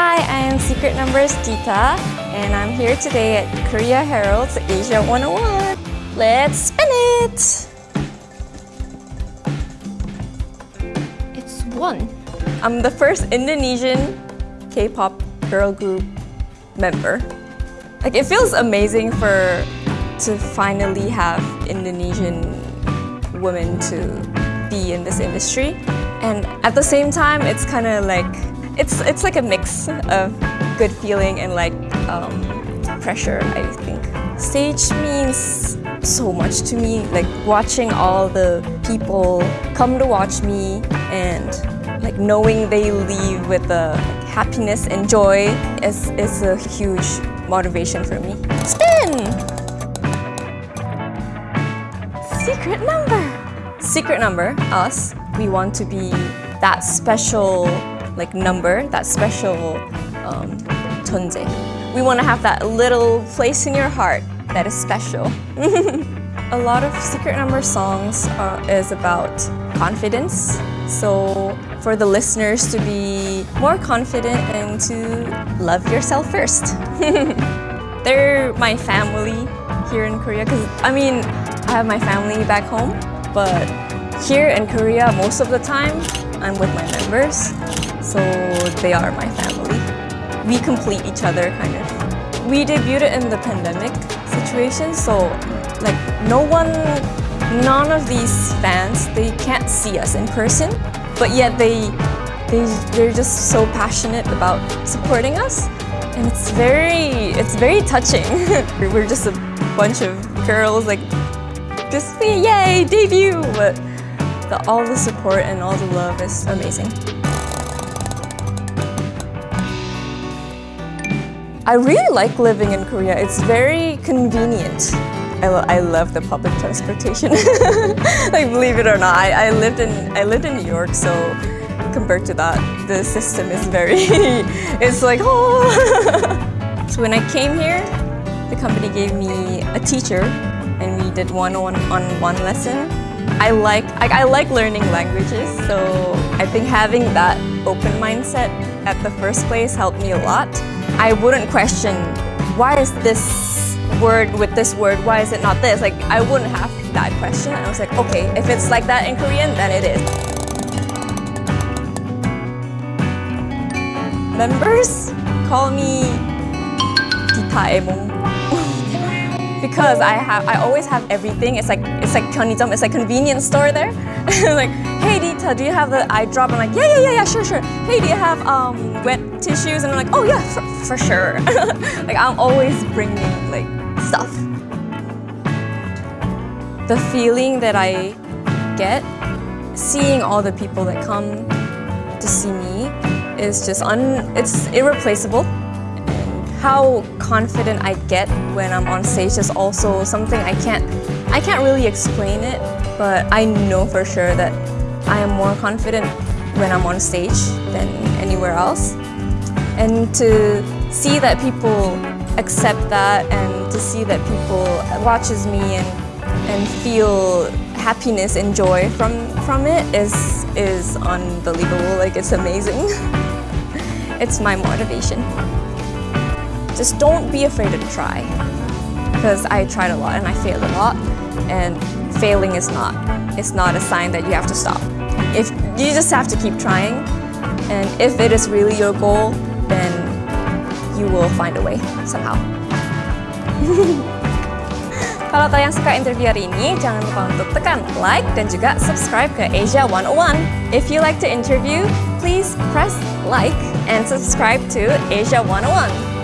Hi, I am Secret Numbers Dita, and I'm here today at Korea Herald's Asia 101. Let's spin it! It's one. I'm the first Indonesian K-pop girl group member. Like it feels amazing for to finally have Indonesian women to be in this industry. And at the same time, it's kind of like, it's, it's like a mix of good feeling and like um, pressure, I think. Stage means so much to me, like watching all the people come to watch me and like knowing they leave with the happiness and joy is, is a huge motivation for me. Spin! Secret number! Secret number, us, we want to be that special like number, that special um. We want to have that little place in your heart that is special. a lot of Secret Number songs uh, is about confidence. So for the listeners to be more confident and to love yourself first. They're my family here in Korea because I mean, I have my family back home, but here in Korea, most of the time, I'm with my members, so they are my family. We complete each other, kind of. We debuted in the pandemic situation, so like no one, none of these fans, they can't see us in person, but yet they, they, they're just so passionate about supporting us. And it's very, it's very touching. We're just a bunch of girls like, just yay, debut! But the, all the support and all the love is amazing. I really like living in Korea. It's very convenient. I, lo I love the public transportation. like believe it or not, I, I lived in I lived in New York, so compared to that, the system is very. it's like oh. so when I came here, the company gave me a teacher, and we did one on on one lesson. I like I, I like learning languages, so I think having that open mindset at the first place helped me a lot. I wouldn't question why is this word with this word, why is it not this? Like I wouldn't have that question. I was like, okay, if it's like that in Korean, then it is. Members call me Ditaemong because I have I always have everything. It's like it's like it's like convenience store there. like, hey Dita, do you have the eye drop? I'm like, yeah, yeah, yeah, yeah, sure, sure. Hey, do you have um, wet tissues? And I'm like, oh yeah, for, for sure. like I'm always bringing like stuff. The feeling that I get seeing all the people that come to see me is just un it's irreplaceable how confident I get when I'm on stage is also something I can't I can't really explain it, but I know for sure that I am more confident when I'm on stage than anywhere else. And to see that people accept that and to see that people watches me and and feel happiness and joy from from it is is unbelievable. Like it's amazing. It's my motivation just don't be afraid to try. Because I tried a lot and I failed a lot. And failing is not, it's not a sign that you have to stop. If You just have to keep trying. And if it is really your goal, then you will find a way somehow. Kalau kalian suka interview hari ini, jangan lupa untuk tekan like dan juga subscribe ke Asia 101. If you like the interview, please press like and subscribe to Asia 101.